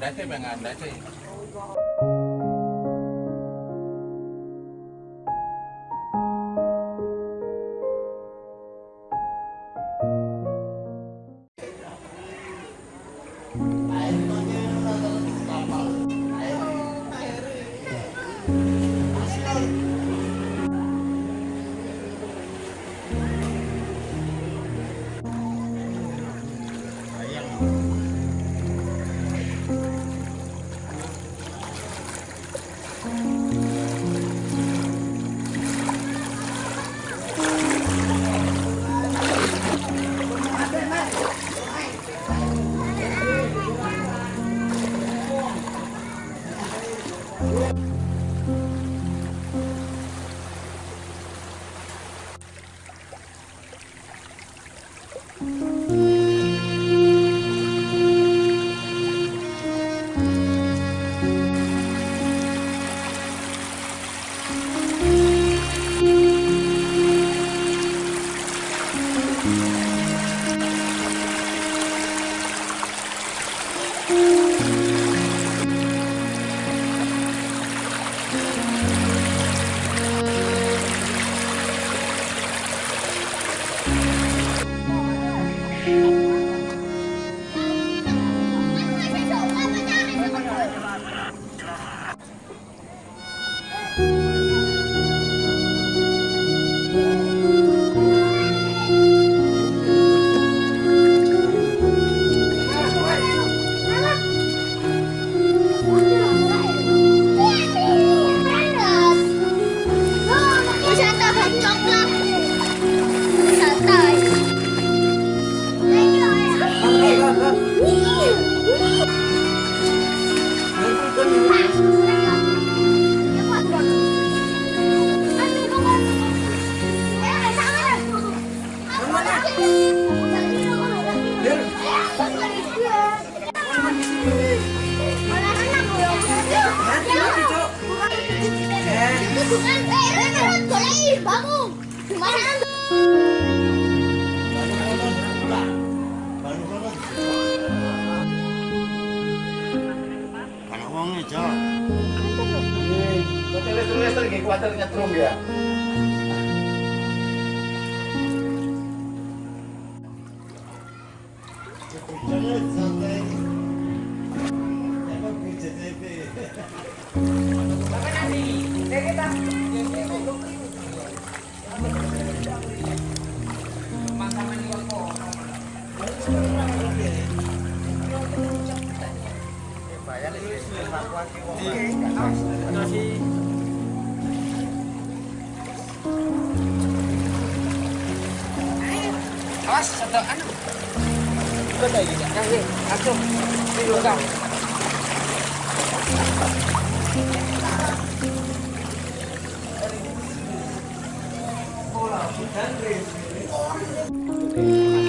来这边啊来这 Gimana? Anak wongnya, Cok. Tulis-tulis lagi kuatir nyetrum ya. Awas, satu anu. Betul juga. Kasih, langsung. Ini dulu kau. Listriknya,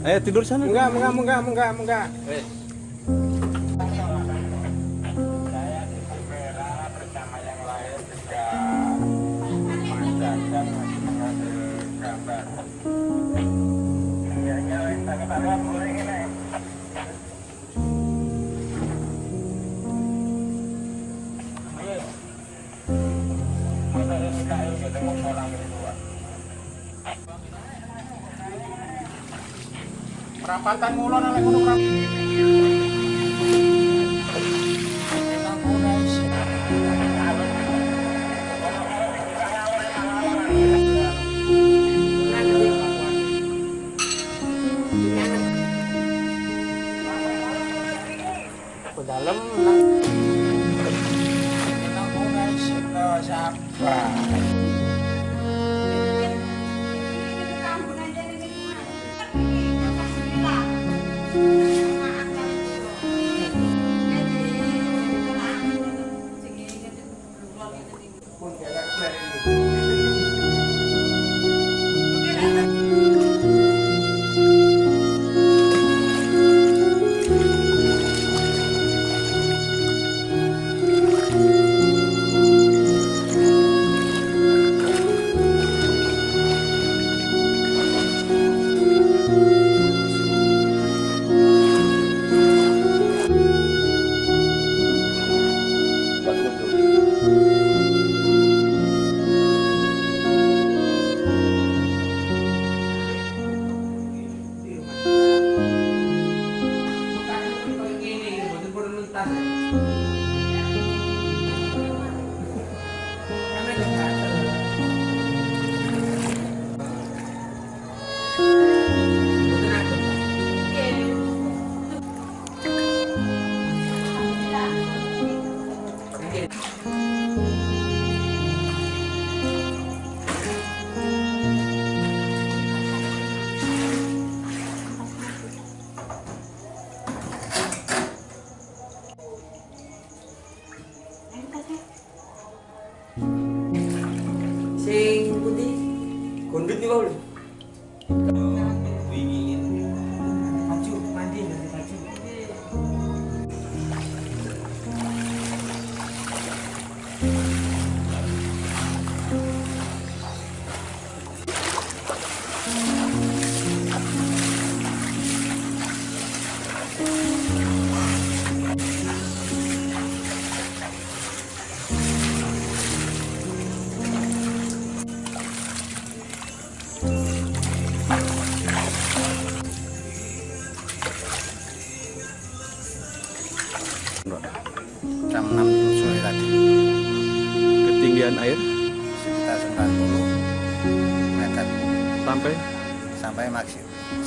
Ayo tidur sana. Enggak, enggak, enggak, enggak, enggak. Perapatan ngulon oleh ngono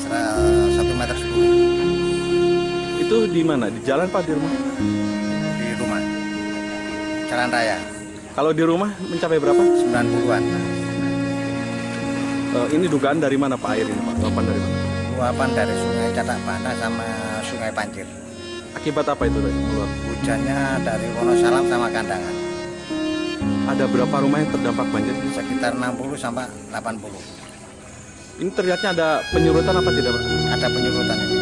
1 meter 10 itu di mana? Di jalan Pak di rumah? di rumah jalan raya Kalau di rumah mencapai berapa? 90-an Eh, ini dugaan dari mana Pak air ini Pak? Luapan dari mana? luapan dari sungai Catak Bana sama sungai Pancir Akibat apa itu meluap? hujannya dari Wonosalam sama Kandangan Ada berapa rumah yang terdampak banjir? sekitar 60 sampai 80 Ini terlihatnya ada penyurutan apa tidak Pak? ada penyurutan ini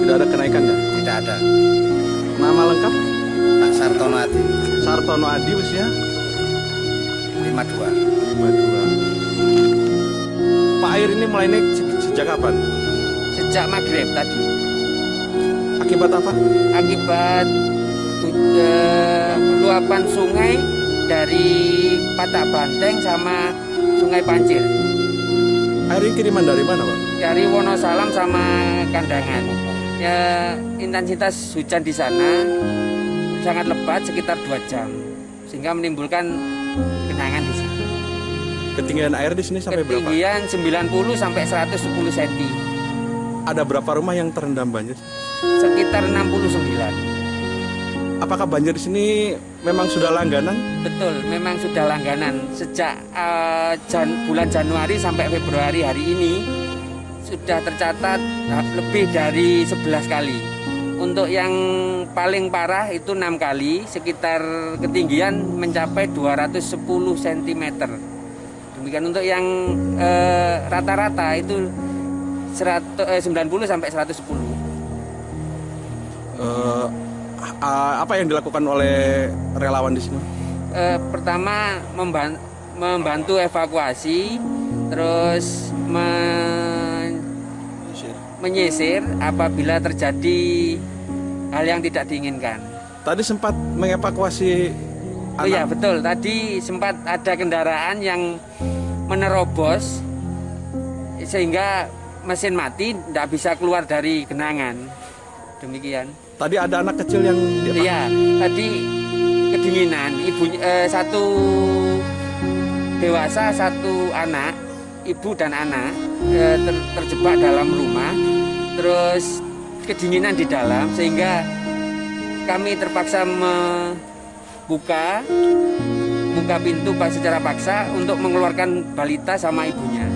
Tidak ada kenaikan ya? tidak ada Nama lengkap? Pak Sartono Adi Sartono Adi usia 52 52. Pak air ini mulai naik se- sejak kapan? sejak maghrib tadi Akibat apa? akibat eh, luapan sungai dari Patak Banteng sama Sungai Pancir Air ini kiriman dari mana Pak? dari Wonosalam sama Kandangan. Ya intensitas hujan di sana sangat lebat sekitar 2 jam sehingga menimbulkan genangan di sana. Ketinggian air di sini sampai berapa? Ketinggian 90 sampai 110 cm, Ada berapa rumah yang terendam banjir? sekitar 69. Apakah banjir di sini memang sudah langganan? Betul, memang sudah langganan sejak eh, jan- bulan Januari sampai Februari hari ini sudah tercatat eh, lebih dari 11 kali. Untuk yang paling parah itu enam kali, sekitar ketinggian mencapai 210 cm. Demikian untuk yang eh, rata-rata itu 100, eh, 90 sampai 110. Eh, a- apa yang dilakukan oleh relawan di sini? Eh, pertama memban- membantu evakuasi, terus men- menyisir apabila terjadi hal yang tidak diinginkan. Tadi sempat mengevakuasi Oh iya betul. Tadi sempat ada kendaraan yang menerobos sehingga mesin mati tidak bisa keluar dari genangan. Demikian. Tadi ada anak kecil yang. Iya, tadi kedinginan. Ibu eh, satu dewasa, satu anak, ibu dan anak eh, ter- terjebak dalam rumah. Terus kedinginan di dalam sehingga kami terpaksa membuka buka pintu pak- secara paksa untuk mengeluarkan balita sama ibunya.